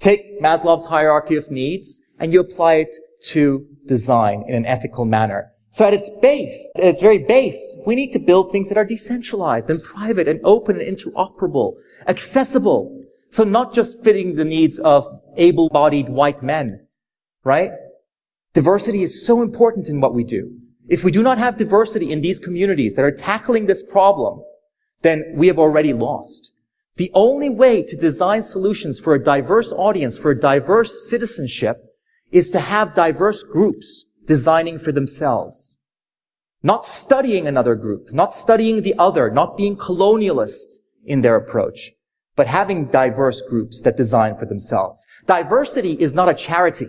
Take Maslow's hierarchy of needs and you apply it to design in an ethical manner. So at its base, at its very base, we need to build things that are decentralized and private and open and interoperable, accessible. So not just fitting the needs of able-bodied white men, right? Diversity is so important in what we do. If we do not have diversity in these communities that are tackling this problem, then we have already lost. The only way to design solutions for a diverse audience, for a diverse citizenship, is to have diverse groups designing for themselves. Not studying another group, not studying the other, not being colonialist in their approach, but having diverse groups that design for themselves. Diversity is not a charity.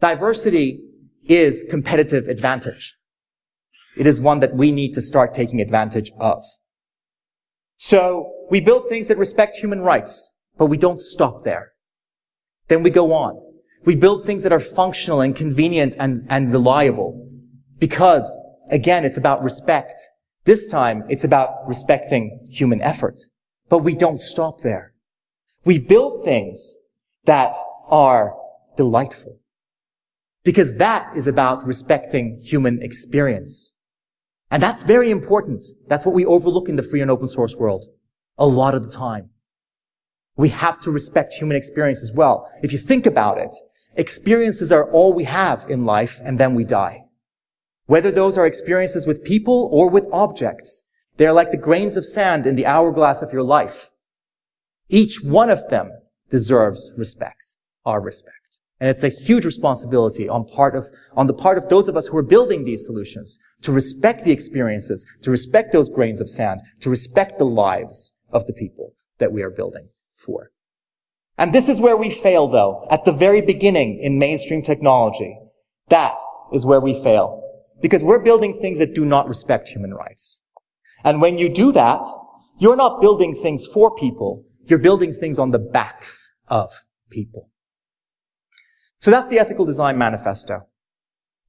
Diversity is competitive advantage. It is one that we need to start taking advantage of. So we build things that respect human rights, but we don't stop there. Then we go on. We build things that are functional and convenient and, and reliable because, again, it's about respect. This time, it's about respecting human effort. But we don't stop there. We build things that are delightful because that is about respecting human experience. And that's very important. That's what we overlook in the free and open source world a lot of the time. We have to respect human experience as well. If you think about it, experiences are all we have in life and then we die. Whether those are experiences with people or with objects, they're like the grains of sand in the hourglass of your life. Each one of them deserves respect, our respect. And it's a huge responsibility on part of, on the part of those of us who are building these solutions to respect the experiences, to respect those grains of sand, to respect the lives of the people that we are building for. And this is where we fail though, at the very beginning in mainstream technology. That is where we fail. Because we're building things that do not respect human rights. And when you do that, you're not building things for people, you're building things on the backs of people. So that's the Ethical Design Manifesto.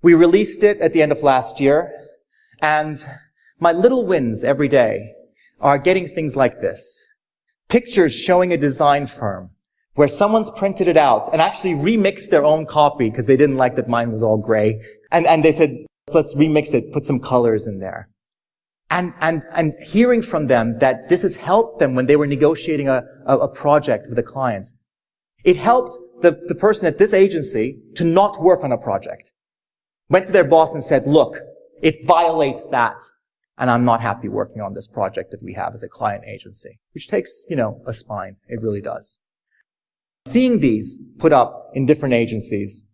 We released it at the end of last year, and my little wins every day are getting things like this. Pictures showing a design firm where someone's printed it out and actually remixed their own copy because they didn't like that mine was all gray. And, and they said, let's remix it, put some colors in there. And, and, and hearing from them that this has helped them when they were negotiating a, a, a project with a client. It helped the, the person at this agency to not work on a project. Went to their boss and said, look, it violates that. And I'm not happy working on this project that we have as a client agency, which takes, you know, a spine. It really does. Seeing these put up in different agencies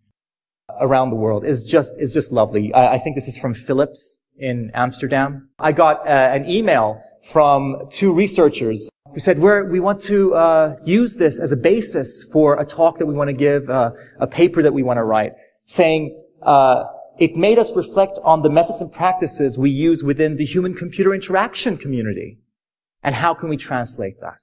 around the world is just, is just lovely. I, I think this is from Philips in Amsterdam. I got uh, an email from two researchers who said, we want to uh, use this as a basis for a talk that we want to give, uh, a paper that we want to write, saying, uh, it made us reflect on the methods and practices we use within the human-computer interaction community. And how can we translate that?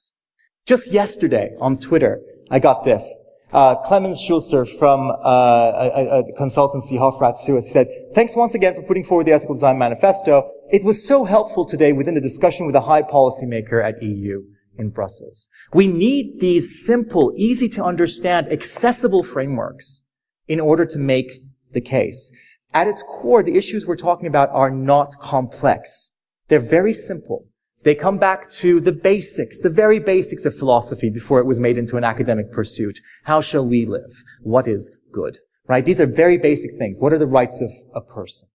Just yesterday on Twitter, I got this. Uh, Clemens Schuster from uh, a, a, consultancy, Hofrath Suez, said, thanks once again for putting forward the Ethical Design Manifesto. It was so helpful today within the discussion with a high policymaker at EU in Brussels. We need these simple, easy to understand, accessible frameworks in order to make the case. At its core, the issues we're talking about are not complex. They're very simple. They come back to the basics, the very basics of philosophy before it was made into an academic pursuit. How shall we live? What is good? Right? These are very basic things. What are the rights of a person?